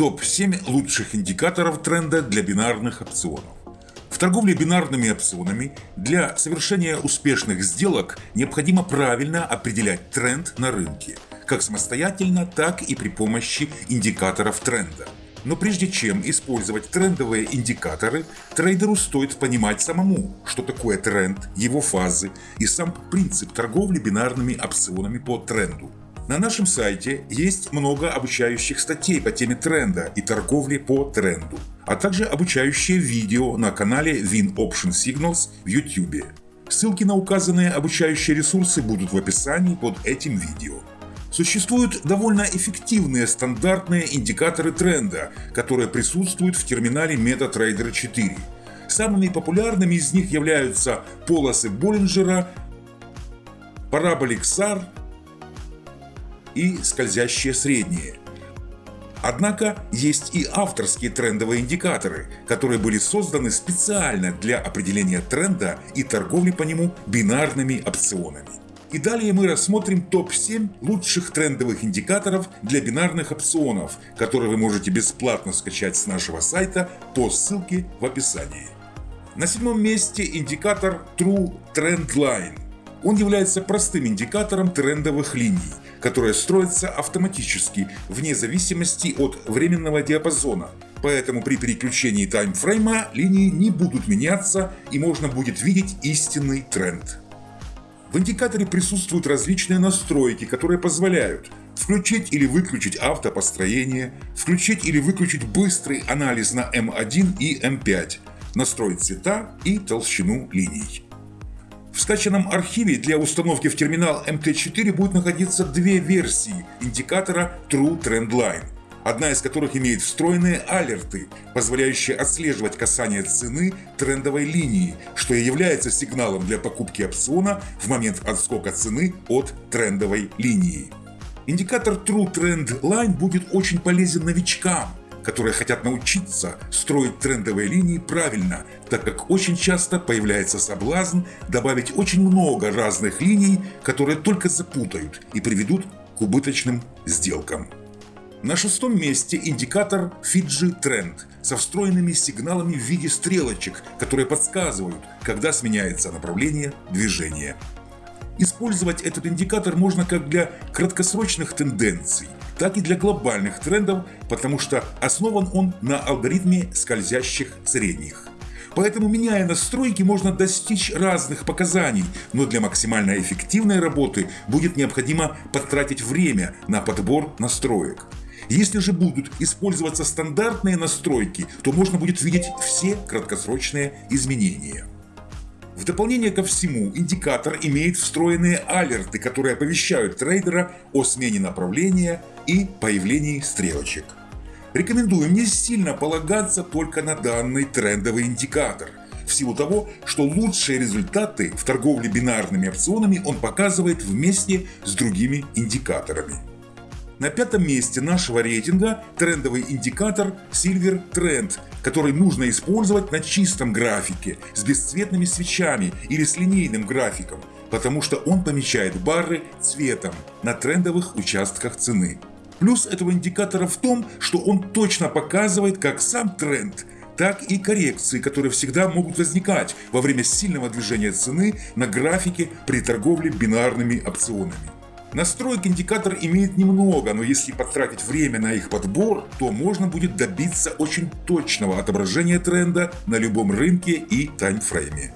Топ-7 лучших индикаторов тренда для бинарных опционов. В торговле бинарными опционами для совершения успешных сделок необходимо правильно определять тренд на рынке, как самостоятельно, так и при помощи индикаторов тренда. Но прежде чем использовать трендовые индикаторы, трейдеру стоит понимать самому, что такое тренд, его фазы и сам принцип торговли бинарными опционами по тренду. На нашем сайте есть много обучающих статей по теме тренда и торговли по тренду, а также обучающие видео на канале Win Option Signals в YouTube. Ссылки на указанные обучающие ресурсы будут в описании под этим видео. Существуют довольно эффективные стандартные индикаторы тренда, которые присутствуют в терминале MetaTrader 4. Самыми популярными из них являются полосы Боллинджера, параболик SAR и скользящие средние. Однако есть и авторские трендовые индикаторы, которые были созданы специально для определения тренда и торговли по нему бинарными опционами. И далее мы рассмотрим топ-7 лучших трендовых индикаторов для бинарных опционов, которые вы можете бесплатно скачать с нашего сайта по ссылке в описании. На седьмом месте индикатор True Trend Line. Он является простым индикатором трендовых линий, которые строятся автоматически вне зависимости от временного диапазона, поэтому при переключении таймфрейма линии не будут меняться и можно будет видеть истинный тренд. В индикаторе присутствуют различные настройки, которые позволяют включить или выключить автопостроение, включить или выключить быстрый анализ на M1 и M5, настроить цвета и толщину линий. В скачанном архиве для установки в терминал MT4 будет находиться две версии индикатора True Trend Line – одна из которых имеет встроенные алерты, позволяющие отслеживать касание цены трендовой линии, что и является сигналом для покупки опциона в момент отскока цены от трендовой линии. Индикатор True Trend Line будет очень полезен новичкам, которые хотят научиться строить трендовые линии правильно, так как очень часто появляется соблазн добавить очень много разных линий, которые только запутают и приведут к убыточным сделкам. На шестом месте индикатор Fiji Trend со встроенными сигналами в виде стрелочек, которые подсказывают, когда сменяется направление движения. Использовать этот индикатор можно как для краткосрочных тенденций, так и для глобальных трендов, потому что основан он на алгоритме скользящих средних. Поэтому, меняя настройки, можно достичь разных показаний, но для максимально эффективной работы будет необходимо потратить время на подбор настроек. Если же будут использоваться стандартные настройки, то можно будет видеть все краткосрочные изменения. В дополнение ко всему, индикатор имеет встроенные алерты, которые оповещают трейдера о смене направления и появлении стрелочек. Рекомендуем не сильно полагаться только на данный трендовый индикатор, в силу того, что лучшие результаты в торговле бинарными опционами он показывает вместе с другими индикаторами. На пятом месте нашего рейтинга трендовый индикатор Silver Trend, который нужно использовать на чистом графике с бесцветными свечами или с линейным графиком, потому что он помечает бары цветом на трендовых участках цены. Плюс этого индикатора в том, что он точно показывает как сам тренд, так и коррекции, которые всегда могут возникать во время сильного движения цены на графике при торговле бинарными опционами. Настроек индикатор имеет немного, но если потратить время на их подбор, то можно будет добиться очень точного отображения тренда на любом рынке и таймфрейме.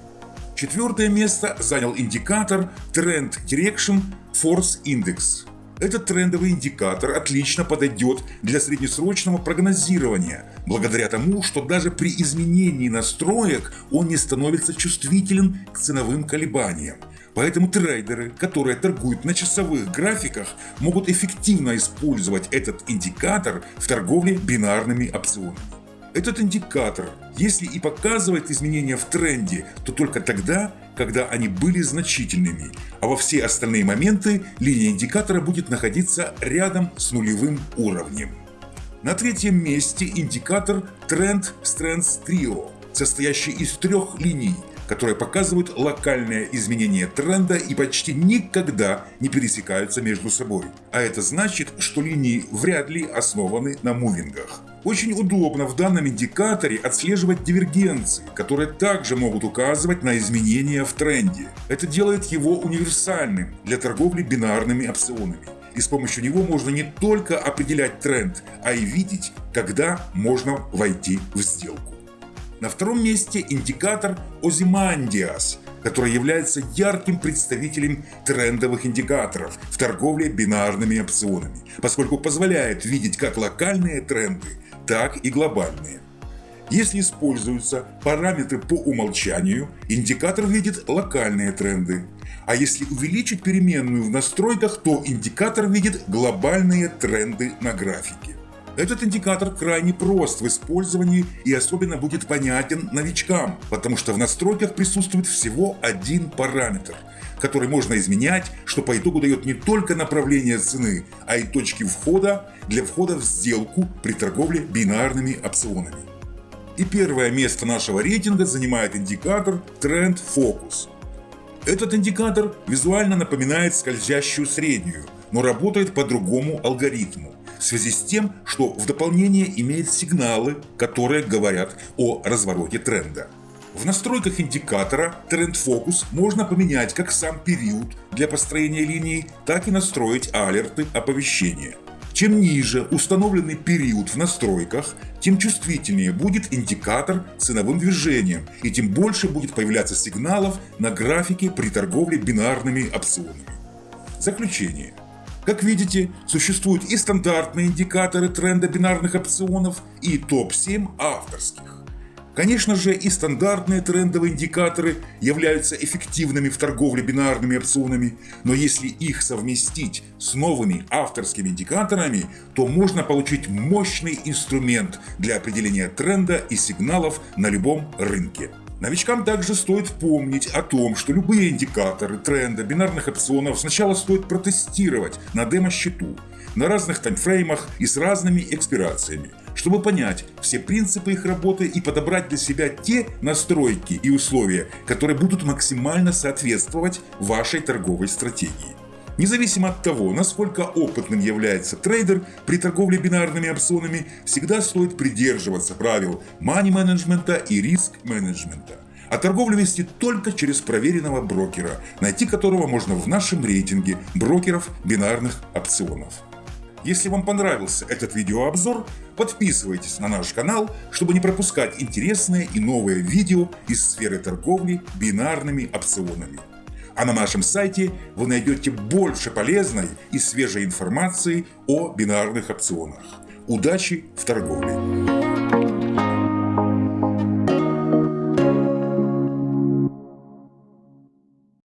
Четвертое место занял индикатор Trend Direction Force Index. Этот трендовый индикатор отлично подойдет для среднесрочного прогнозирования, благодаря тому, что даже при изменении настроек он не становится чувствителен к ценовым колебаниям. Поэтому трейдеры, которые торгуют на часовых графиках, могут эффективно использовать этот индикатор в торговле бинарными опционами. Этот индикатор, если и показывает изменения в тренде, то только тогда, когда они были значительными, а во все остальные моменты линия индикатора будет находиться рядом с нулевым уровнем. На третьем месте индикатор Trend Strength Trio, состоящий из трех линий – которые показывают локальное изменение тренда и почти никогда не пересекаются между собой. А это значит, что линии вряд ли основаны на мувингах. Очень удобно в данном индикаторе отслеживать дивергенции, которые также могут указывать на изменения в тренде. Это делает его универсальным для торговли бинарными опционами. И с помощью него можно не только определять тренд, а и видеть, когда можно войти в сделку. На втором месте индикатор Ozymandias, который является ярким представителем трендовых индикаторов в торговле бинарными опционами, поскольку позволяет видеть как локальные тренды, так и глобальные. Если используются параметры по умолчанию, индикатор видит локальные тренды. А если увеличить переменную в настройках, то индикатор видит глобальные тренды на графике. Этот индикатор крайне прост в использовании и особенно будет понятен новичкам, потому что в настройках присутствует всего один параметр, который можно изменять, что по итогу дает не только направление цены, а и точки входа для входа в сделку при торговле бинарными опционами. И первое место нашего рейтинга занимает индикатор Trend Focus. Этот индикатор визуально напоминает скользящую среднюю, но работает по другому алгоритму в связи с тем, что в дополнение имеет сигналы, которые говорят о развороте тренда. В настройках индикатора Focus можно поменять как сам период для построения линии, так и настроить алерты оповещения. Чем ниже установленный период в настройках, тем чувствительнее будет индикатор ценовым движением и тем больше будет появляться сигналов на графике при торговле бинарными опционами. Заключение. Как видите, существуют и стандартные индикаторы тренда бинарных опционов, и топ-7 авторских. Конечно же, и стандартные трендовые индикаторы являются эффективными в торговле бинарными опционами, но если их совместить с новыми авторскими индикаторами, то можно получить мощный инструмент для определения тренда и сигналов на любом рынке. Новичкам также стоит помнить о том, что любые индикаторы тренда бинарных опционов сначала стоит протестировать на демо-счету, на разных таймфреймах и с разными экспирациями, чтобы понять все принципы их работы и подобрать для себя те настройки и условия, которые будут максимально соответствовать вашей торговой стратегии. Независимо от того, насколько опытным является трейдер, при торговле бинарными опционами всегда стоит придерживаться правил мани-менеджмента и риск-менеджмента. А торговлю вести только через проверенного брокера, найти которого можно в нашем рейтинге брокеров бинарных опционов. Если вам понравился этот видеообзор, подписывайтесь на наш канал, чтобы не пропускать интересные и новые видео из сферы торговли бинарными опционами. А на нашем сайте вы найдете больше полезной и свежей информации о бинарных опционах. Удачи в торговле!